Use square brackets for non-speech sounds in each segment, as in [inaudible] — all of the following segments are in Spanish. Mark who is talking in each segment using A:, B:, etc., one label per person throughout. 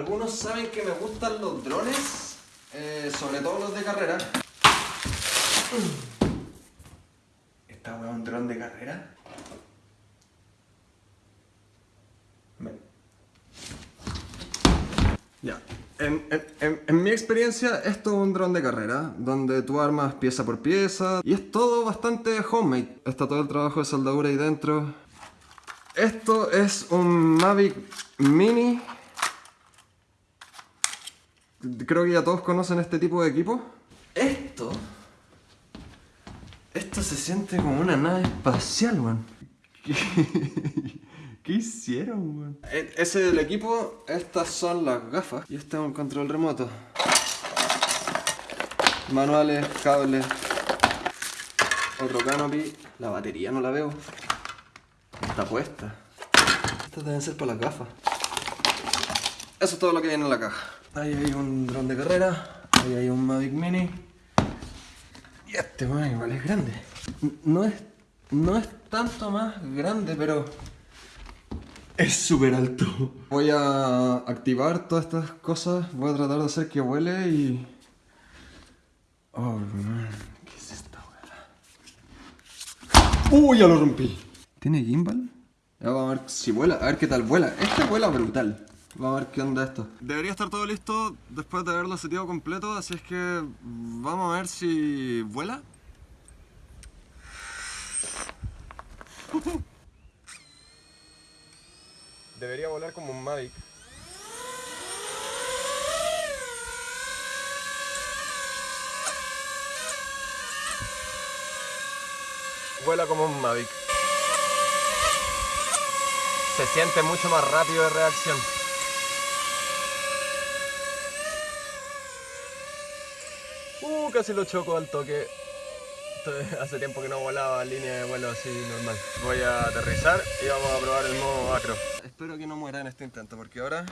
A: Algunos saben que me gustan los drones, eh, sobre todo los de carrera. ¿Esta weá es un dron de carrera? Ya. En mi experiencia, esto es un dron de carrera, donde tú armas pieza por pieza y es todo bastante homemade. Está todo el trabajo de soldadura ahí dentro. Esto es un Mavic Mini. Creo que ya todos conocen este tipo de equipo. Esto. Esto se siente como una nave espacial, man. ¿Qué, [laughs] ¿Qué hicieron, man? E- Ese es el equipo, estas son las gafas y este es un control remoto. Manuales, cables, otro canopy. La batería no la veo. Está puesta. Estas deben ser para las gafas. Eso es todo lo que viene en la caja. Ahí hay un dron de carrera, ahí hay un Mavic Mini. Y este, man, igual es grande. No es, no es tanto más grande, pero es súper alto. Voy a activar todas estas cosas, voy a tratar de hacer que vuele y... Oh, man, ¿qué es esta weá? ¡Uy, ya lo rompí! ¿Tiene gimbal? Ya vamos a ver si vuela, a ver qué tal vuela. Este vuela brutal. Vamos a ver qué onda esto. Debería estar todo listo después de haberlo seteado completo, así es que vamos a ver si vuela. Debería volar como un Mavic. Vuela como un Mavic. Se siente mucho más rápido de reacción. Uh, casi lo choco al toque. Hace tiempo que no volaba línea de vuelo así normal. Voy a aterrizar y vamos a probar el modo acro. Espero que no muera en este intento porque ahora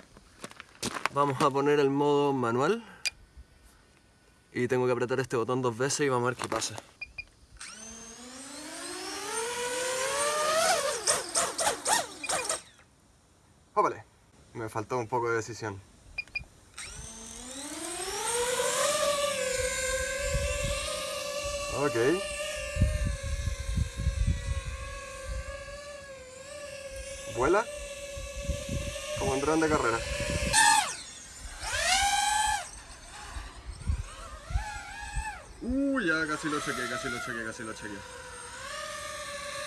A: vamos a poner el modo manual. Y tengo que apretar este botón dos veces y vamos a ver qué pasa. Ópale. Me faltó un poco de decisión. Ok. Vuela como un de carrera. Uh, ya casi lo chequé, casi lo chequé, casi lo chequé.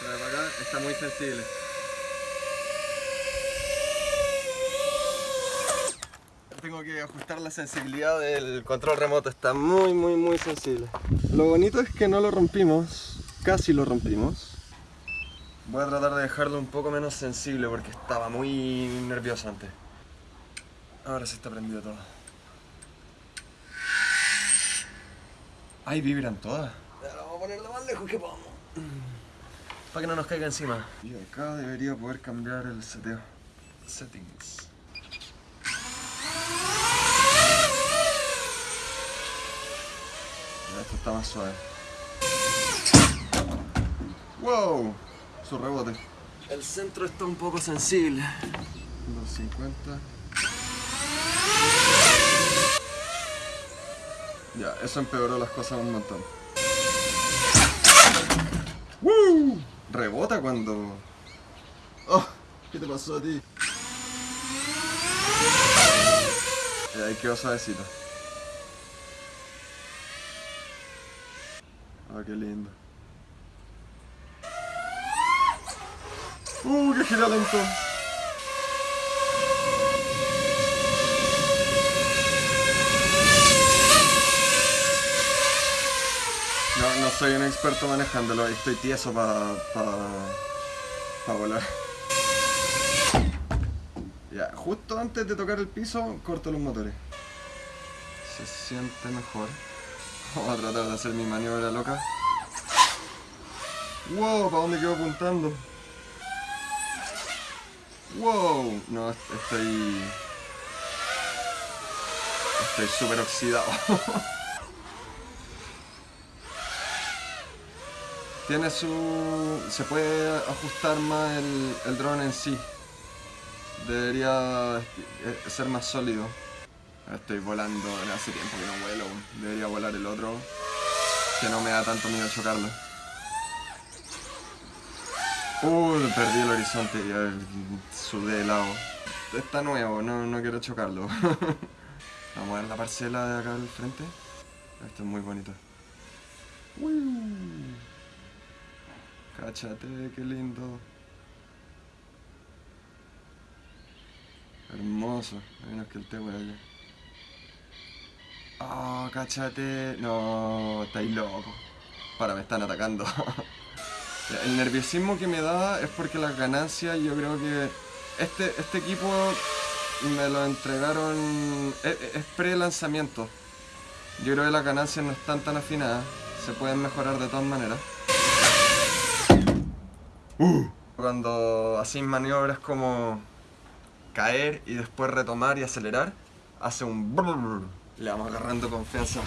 A: Trae para acá, está muy sensible. Tengo que ajustar la sensibilidad del control remoto, está muy muy muy sensible. Lo bonito es que no lo rompimos, casi lo rompimos. Voy a tratar de dejarlo un poco menos sensible porque estaba muy nervioso antes. Ahora sí está prendido todo. Ahí vibran todas. Ahora vamos a poner lo más lejos que podamos. Para que no nos caiga encima. Y acá debería poder cambiar el seteo. Settings. Esto está más suave. ¡Wow! Su rebote. El centro está un poco sensible. 250. Ya, eso empeoró las cosas un montón. ¡Woo! Rebota cuando. Oh, ¿qué te pasó a ti? Ahí quedó suavecito. Ah, qué lindo. ¡Uh, qué gira lento! No, no soy un experto manejándolo, estoy tieso para pa, volar. Ya, justo antes de tocar el piso, corto los motores. Se siente mejor. Vamos a tratar de hacer mi maniobra loca. Wow, ¿para dónde quedo apuntando? Wow, no, est- estoy... Estoy súper oxidado. [laughs] Tiene su... se puede ajustar más el, el dron en sí. debería eh, ser más sólido. Estoy volando, hace tiempo que no vuelo. Debería volar el otro, que no me da tanto miedo chocarlo. Uy, perdí el horizonte y eh, sudé de lado. Está nuevo, no, no quiero chocarlo. [laughs] Vamos a ver la parcela de acá al frente. Esto es muy bonito. Cáchate, qué lindo. Hermoso. Menos que el té allá. Oh, cáchate. No, estáis loco. Para, me están atacando. [laughs] el nerviosismo que me da es porque las ganancias yo creo que... Este, este equipo me lo entregaron... Es, pre-lanzamiento. Yo creo que las ganancias no están tan afinadas. Se pueden mejorar de todas maneras. Uh. Cuando así maniobras como caer y después retomar y acelerar, hace un brrr. Le vamos agarrando confianza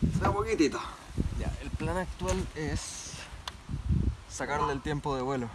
A: de a poquitito. Ya, el plan actual es sacarle el tiempo de vuelo.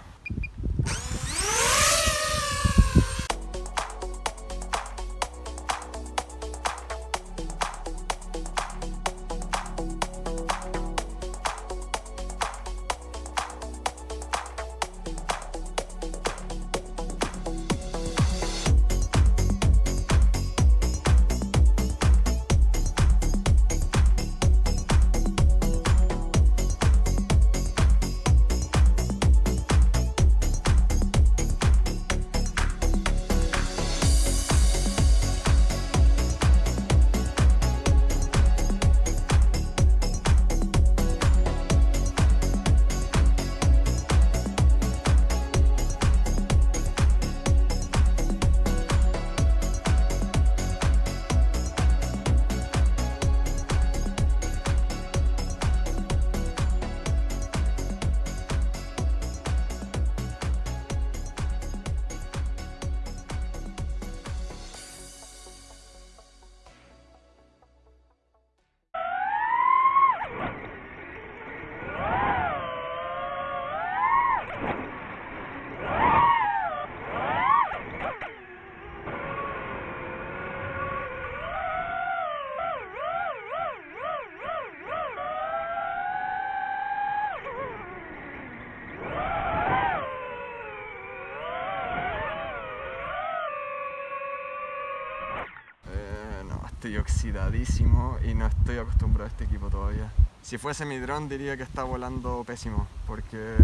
A: Estoy oxidadísimo y no estoy acostumbrado a este equipo todavía. Si fuese mi dron diría que está volando pésimo, porque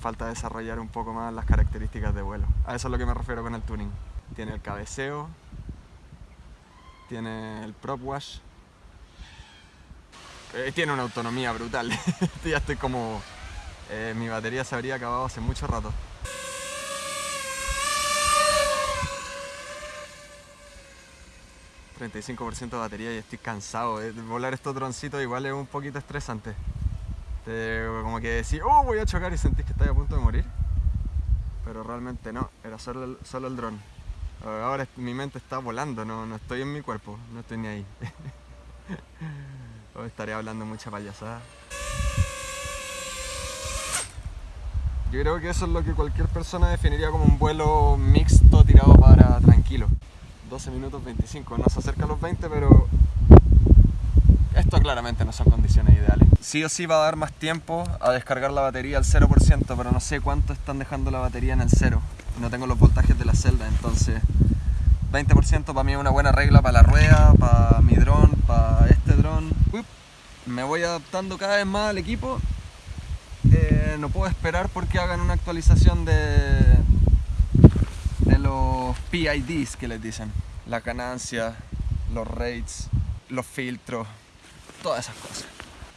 A: falta desarrollar un poco más las características de vuelo. A eso es lo que me refiero con el tuning. Tiene el cabeceo, tiene el prop wash, eh, tiene una autonomía brutal. [laughs] ya estoy como... Eh, mi batería se habría acabado hace mucho rato. 35% de batería y estoy cansado. de Volar estos droncitos igual es un poquito estresante. como que decís, oh, voy a chocar y sentís que estás a punto de morir. Pero realmente no, era solo el, solo dron. Ahora mi mente está volando, no, no estoy en mi cuerpo, no estoy ni ahí. [laughs] Estaré hablando mucha payasada. Yo creo que eso es lo que cualquier persona definiría como un vuelo mixto tirado para tranquilo. 12 minutos 25, no se acerca a los 20, pero esto claramente no son condiciones ideales. Sí o sí va a dar más tiempo a descargar la batería al 0%, pero no sé cuánto están dejando la batería en el 0. No tengo los voltajes de la celda, entonces 20% para mí es una buena regla para la rueda, para mi dron, para este dron. Me voy adaptando cada vez más al equipo. Eh, no puedo esperar porque hagan una actualización de los PIDs que les dicen. La ganancia, los rates, los filtros, todas esas cosas.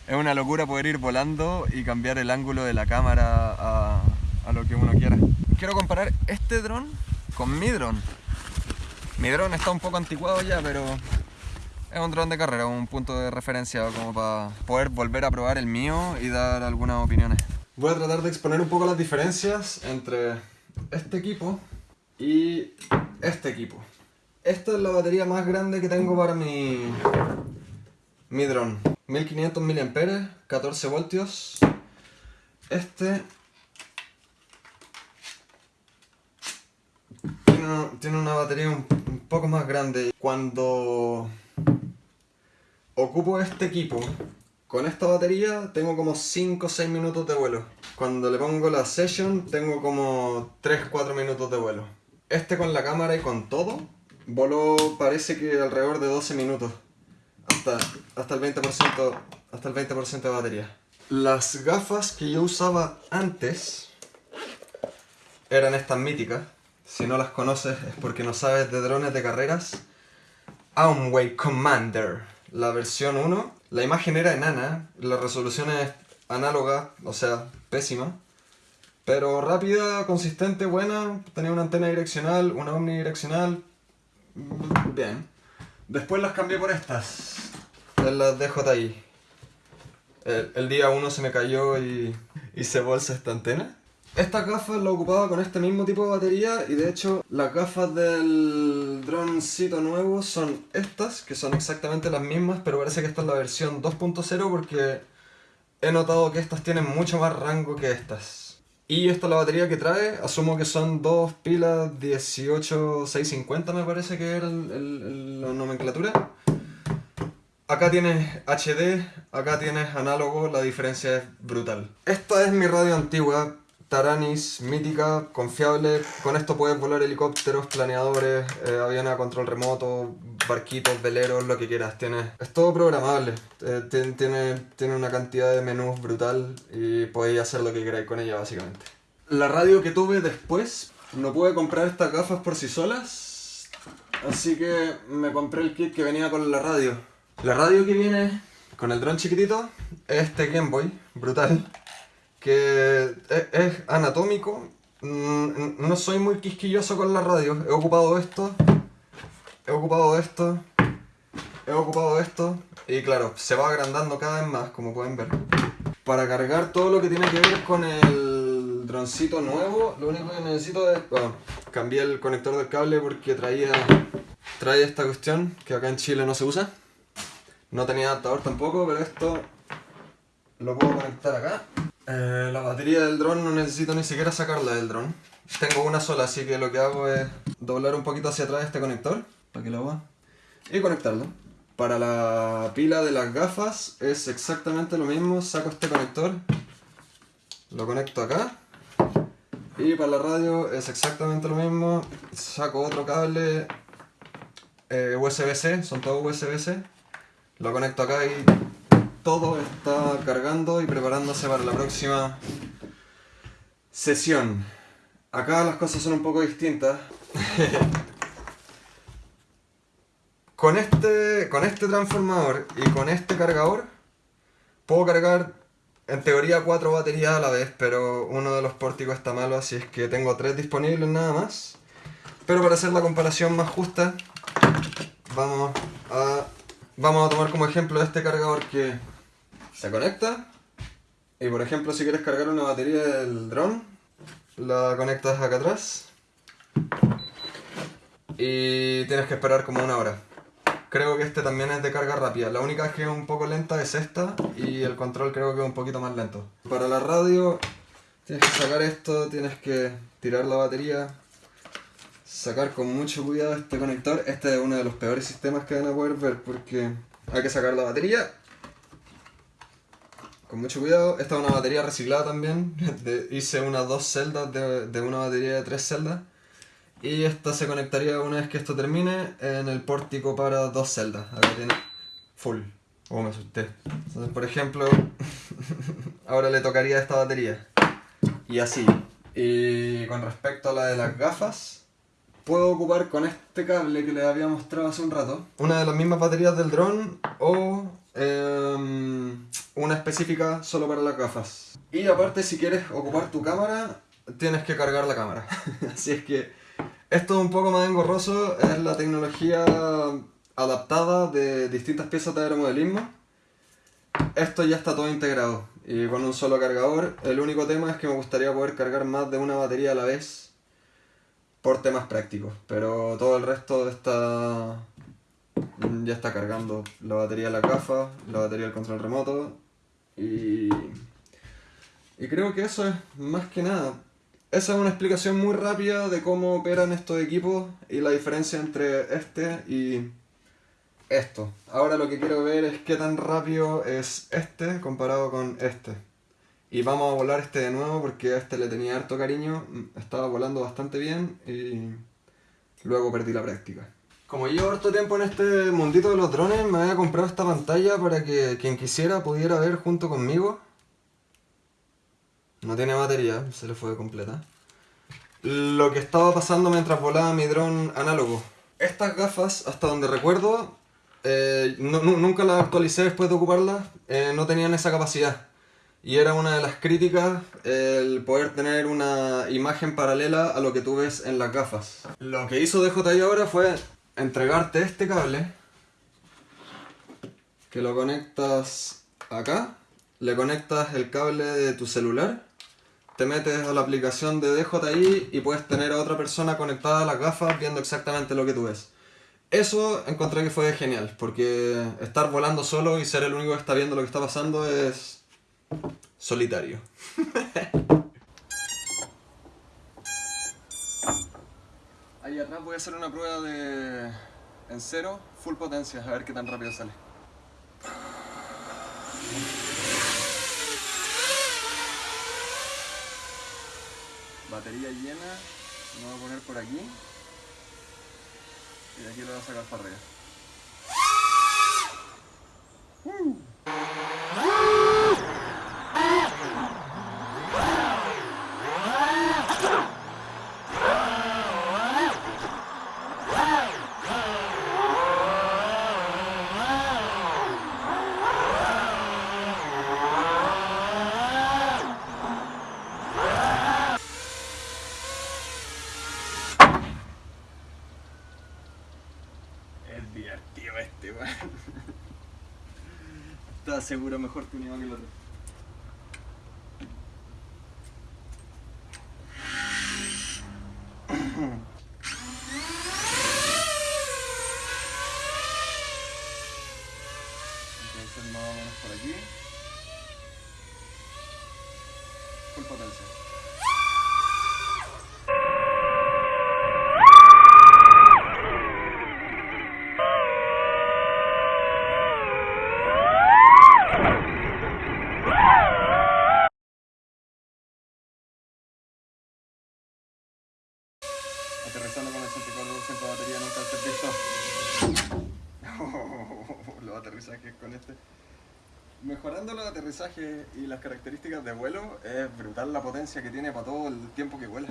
A: Es una locura poder ir volando y cambiar el ángulo de la cámara a, a lo que uno quiera. Quiero comparar este dron con mi dron. Mi dron está un poco anticuado ya, pero es un dron de carrera, un punto de referencia como para poder volver a probar el mío y dar algunas opiniones. Voy a tratar de exponer un poco las diferencias entre este equipo y este equipo. Esta es la batería más grande que tengo para mi, mi dron. 1500 mAh, 14 voltios. Este tiene tiene, tiene una batería un, un poco más grande. Cuando ocupo este equipo con esta batería tengo como 5 o 6 minutos de vuelo. Cuando le pongo la session tengo como 3-4 minutos de vuelo. Este con la cámara y con todo, voló parece que alrededor de 12 minutos. Hasta, hasta el 20%, hasta el 20 de batería. Las gafas que yo usaba antes eran estas míticas. Si no las conoces es porque no sabes de drones de carreras. Aumway Commander, la versión 1. La imagen era enana, la resolución es análoga, o sea, pésima. Pero rápida, consistente, buena, tenía una antena direccional, una omnidireccional, bien. Después las cambié por estas, las DJI. El, el día 1 se me cayó y, se bolsa esta antena. Estas gafas las ocupaba con este mismo tipo de batería y de hecho las gafas del droncito nuevo son estas, que son exactamente las mismas, pero parece que esta es la versión 2.0 porque he notado que estas tienen mucho más rango que estas. Y esta es la batería que trae, asumo que son dos pilas 18650 me parece que era la nomenclatura. Acá tienes HD, acá tienes análogo, la diferencia es brutal. Esta es mi radio antigua, Taranis, mítica, confiable. Con esto puedes volar helicópteros, planeadores, eh, aviones a control remoto, barquitos, veleros, lo que quieras. Tienes, es todo programable. Eh, tiene, tiene una cantidad de menús brutal y podéis hacer lo que queráis con ella básicamente. La radio que tuve después, no pude comprar estas gafas por sí solas. Así que me compré el kit que venía con la radio. La radio que viene con el dron chiquitito es este Game Boy, brutal que es, anatómico. Mm, no soy muy quisquilloso con la radio. He ocupado esto, he ocupado esto, he ocupado esto. Y claro, se va agrandando cada vez más, como pueden ver. Para cargar todo lo que tiene que ver con el droncito nuevo, lo único que necesito es... Bueno, cambié el conector del cable porque traía, traía esta cuestión que acá en Chile no se usa. No tenía adaptador tampoco, pero esto lo puedo conectar acá. Eh, la batería del dron no necesito ni siquiera sacarla del dron. Tengo una sola, así que lo que hago es doblar un poquito hacia atrás este conector, para que lo haga, y conectarlo. Para la pila de las gafas es exactamente lo mismo, saco este conector, lo conecto acá, y para la radio es exactamente lo mismo, saco otro cable eh, USB-C, son todos USB-C, lo conecto acá y todo está cargando y preparándose para la próxima sesión. Acá las cosas son un poco distintas. [laughs] con, este, con este transformador y con este cargador puedo cargar en teoría cuatro baterías a la vez, pero uno de los pórticos está malo, así es que tengo tres disponibles nada más. Pero para hacer la comparación más justa, vamos a, vamos a tomar como ejemplo este cargador que se conecta. Y por ejemplo si quieres cargar una batería del dron la conectas acá atrás. Y tienes que esperar como una hora. Creo que este también es de carga rápida. La única que es un poco lenta es esta y el control creo que es un poquito más lento. Para la radio tienes que sacar esto, tienes que tirar la batería sacar con mucho cuidado este conector. Este es uno de los peores sistemas que van a poder ver porque hay que sacar la batería con mucho cuidado. Esta es una batería reciclada también. [laughs] hice unas dos celdas de, una batería de tres celdas. Y esta se conectaría una vez que esto termine en el pórtico para dos celdas. Tiene full. Oh, me asusté. Entonces, por ejemplo, [laughs] ahora le tocaría esta batería. Y así. Y con respecto a la de las gafas, puedo ocupar con este cable que les había mostrado hace un rato, una de las mismas baterías del dron o Em, una específica solo para las gafas. Y aparte si quieres ocupar tu cámara, tienes que cargar la cámara. [laughs] Así es que esto es un poco más engorroso, es la tecnología adaptada de distintas piezas de aeromodelismo. Esto ya está todo integrado y con un solo cargador. El único tema es que me gustaría poder cargar más de una batería a la vez por temas prácticos, pero todo el resto está ya está cargando la batería de la gafa, la batería del control remoto y, y creo que eso es más que nada. Esa es una explicación muy rápida de cómo operan estos equipos y la diferencia entre este y esto. Ahora lo que quiero ver es qué tan rápido es este comparado con este. Y vamos a volar este de nuevo porque a este le tenía harto cariño, estaba volando bastante bien y luego perdí la práctica. Como llevo harto tiempo en este mundito de los drones, me había comprado esta pantalla para que quien quisiera pudiera ver junto conmigo. No tiene batería, se le fue completa. Lo que estaba pasando mientras volaba mi dron análogo. Estas gafas, hasta donde recuerdo, eh, nunca las actualicé después de ocuparlas, eh, no tenían esa capacidad. Y era una de las críticas el poder tener una imagen paralela a lo que tú ves en las gafas. Lo que hizo DJI ahora fue entregarte este cable que lo conectas acá, le conectas el cable de tu celular, te metes a la aplicación de DJI y puedes tener a otra persona conectada a las gafas viendo exactamente lo que tú ves. Eso encontré que fue genial, porque estar volando solo y ser el único que está viendo lo que está pasando es solitario. [laughs] Ahí atrás voy a hacer una prueba de en cero, full potencia, a ver qué tan rápido sale. Batería llena, lo voy a poner por aquí y de aquí lo voy a sacar para arriba. divertido este, weón. Está seguro mejor que uno que el otro. Entonces más o menos por aquí. Full potencia. Aterrizajes y las características de vuelo, es brutal la potencia que tiene para todo el tiempo que vuela.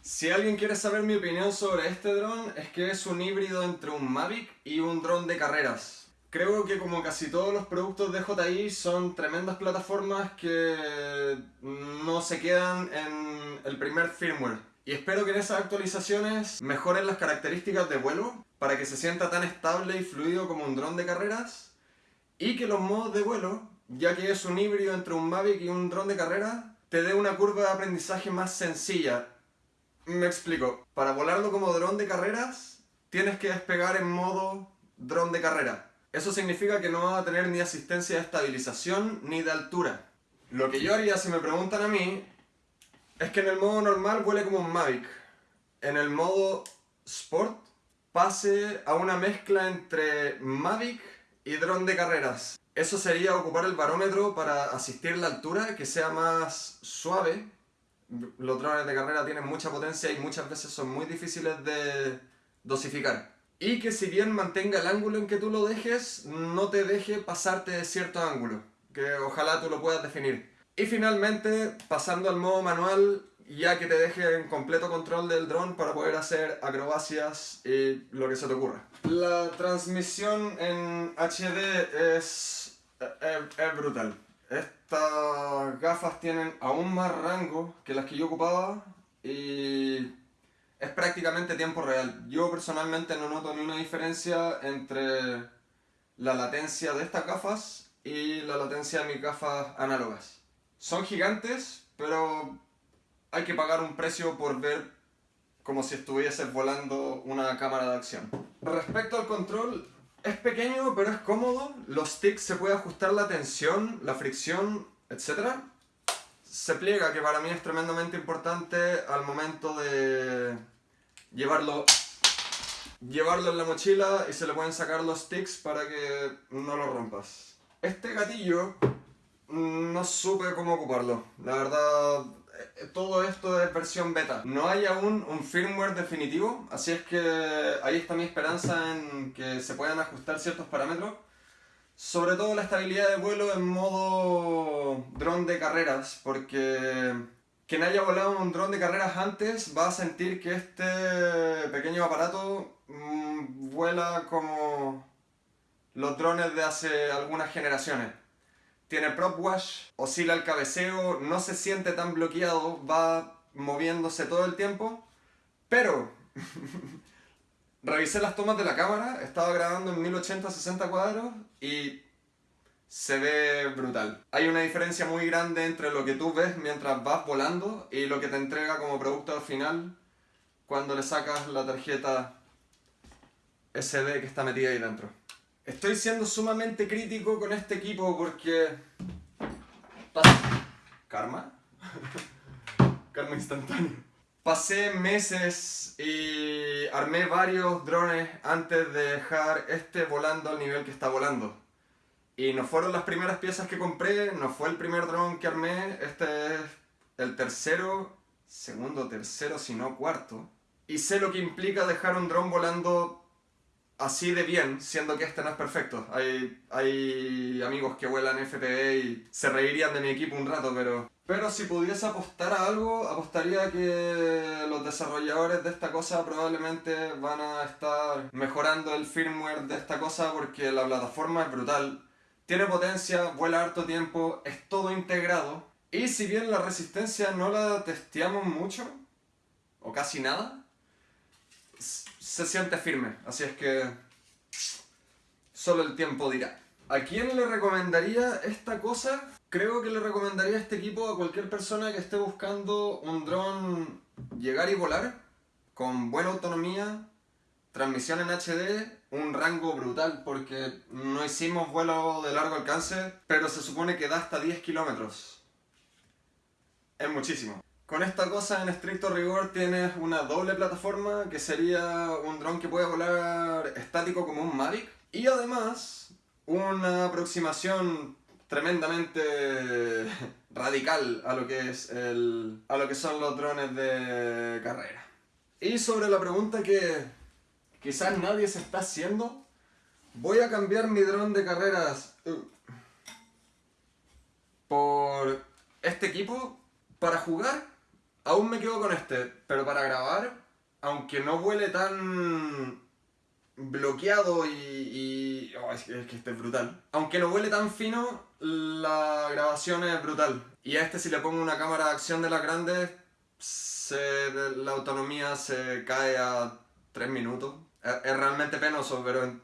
A: Si alguien quiere saber mi opinión sobre este dron, es que es un híbrido entre un Mavic y un dron de carreras. Creo que como casi todos los productos de JI son tremendas plataformas que no se quedan en el primer firmware. Y espero que en esas actualizaciones mejoren las características de vuelo para que se sienta tan estable y fluido como un dron de carreras y que los modos de vuelo, ya que es un híbrido entre un Mavic y un dron de carreras, te dé una curva de aprendizaje más sencilla. Me explico. Para volarlo como dron de carreras, tienes que despegar en modo dron de carrera. Eso significa que no va a tener ni asistencia de estabilización ni de altura. Lo que yo haría si me preguntan a mí es que en el modo normal huele como un Mavic. En el modo Sport pase a una mezcla entre Mavic y dron de carreras. Eso sería ocupar el barómetro para asistir la altura, que sea más suave. Los drones de carrera tienen mucha potencia y muchas veces son muy difíciles de dosificar. Y que si bien mantenga el ángulo en que tú lo dejes, no te deje pasarte de cierto ángulo. Que ojalá tú lo puedas definir. Y finalmente, pasando al modo manual, ya que te deje en completo control del dron para poder hacer acrobacias y lo que se te ocurra. La transmisión en HD es, es, brutal. Estas gafas tienen aún más rango que las que yo ocupaba y es prácticamente tiempo real. Yo personalmente no noto ni una diferencia entre la latencia de estas gafas y la latencia de mis gafas análogas. Son gigantes, pero hay que pagar un precio por ver como si estuvieses volando una cámara de acción. Respecto al control, es pequeño pero es cómodo. Los sticks se puede ajustar la tensión, la fricción, etc. se pliega, que para mí es tremendamente importante al momento de llevarlo llevarlo en la mochila y se le pueden sacar los sticks para que no lo rompas. Este gatillo no supe cómo ocuparlo, la verdad todo esto es versión beta. No hay aún un firmware definitivo, así es que ahí está mi esperanza en que se puedan ajustar ciertos parámetros. Sobre todo la estabilidad de vuelo en modo dron de carreras, porque quien haya volado un dron de carreras antes va a sentir que este pequeño aparato mmm, vuela como los drones de hace algunas generaciones. Tiene prop wash, oscila el cabeceo, no se siente tan bloqueado, va moviéndose todo el tiempo, pero [laughs] revisé las tomas de la cámara, estaba grabando en 1080-60 cuadros y se ve brutal. Hay una diferencia muy grande entre lo que tú ves mientras vas volando y lo que te entrega como producto al final cuando le sacas la tarjeta SD que está metida ahí dentro. Estoy siendo sumamente crítico con este equipo porque... ¿Karma? [laughs] Karma instantáneo. Pasé meses y armé varios drones antes de dejar este volando al nivel que está volando. Y no fueron las primeras piezas que compré, no fue el primer dron que armé, este es el tercero, segundo, tercero, si no cuarto. Y sé lo que implica dejar un dron volando así de bien, siendo que este no es perfecto. Hay, hay amigos que vuelan FPV y se reirían de mi equipo un rato, pero... Pero si pudiese apostar a algo, apostaría que los desarrolladores de esta cosa probablemente van a estar mejorando el firmware de esta cosa porque la plataforma es brutal. Tiene potencia, vuela harto tiempo, es todo integrado. Y si bien la resistencia no la testeamos mucho, o casi nada, se siente firme, así es que solo el tiempo dirá. ¿A quién le recomendaría esta cosa? Creo que le recomendaría este equipo a cualquier persona que esté buscando un dron llegar y volar con buena autonomía, transmisión en HD, un rango brutal porque no hicimos vuelo de largo alcance, pero se supone que da hasta 10 kilómetros. Es muchísimo. Con esta cosa en estricto rigor tienes una doble plataforma que sería un dron que puede volar estático como un Mavic y además una aproximación tremendamente [laughs] radical a lo que es el, a lo que son los drones de carrera. Y sobre la pregunta que quizás nadie se está haciendo, voy a cambiar mi dron de carreras uh, por este equipo para jugar Aún me quedo con este, pero para grabar, aunque no huele tan bloqueado y... Oh, es, que, este es brutal. Aunque no huele tan fino, la grabación es brutal. Y a este si le pongo una cámara de acción de las grandes, la autonomía se cae a 3 minutos. Es, realmente penoso, pero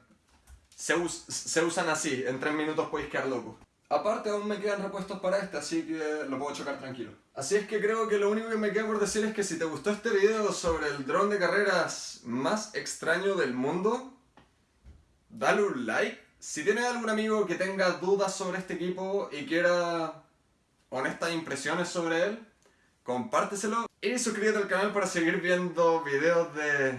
A: se, se usan así. En 3 minutos podéis quedar locos. Aparte aún me quedan repuestos para este, así que lo puedo chocar tranquilo. Así es que creo que lo único que me queda por decir es que si te gustó este video sobre el dron de carreras más extraño del mundo, dale un like. Si tienes algún amigo que tenga dudas sobre este equipo y quiera honestas impresiones sobre él, compárteselo. Y suscríbete al canal para seguir viendo videos de...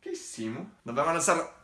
A: ¿Qué hicimos? Nos vemos en el.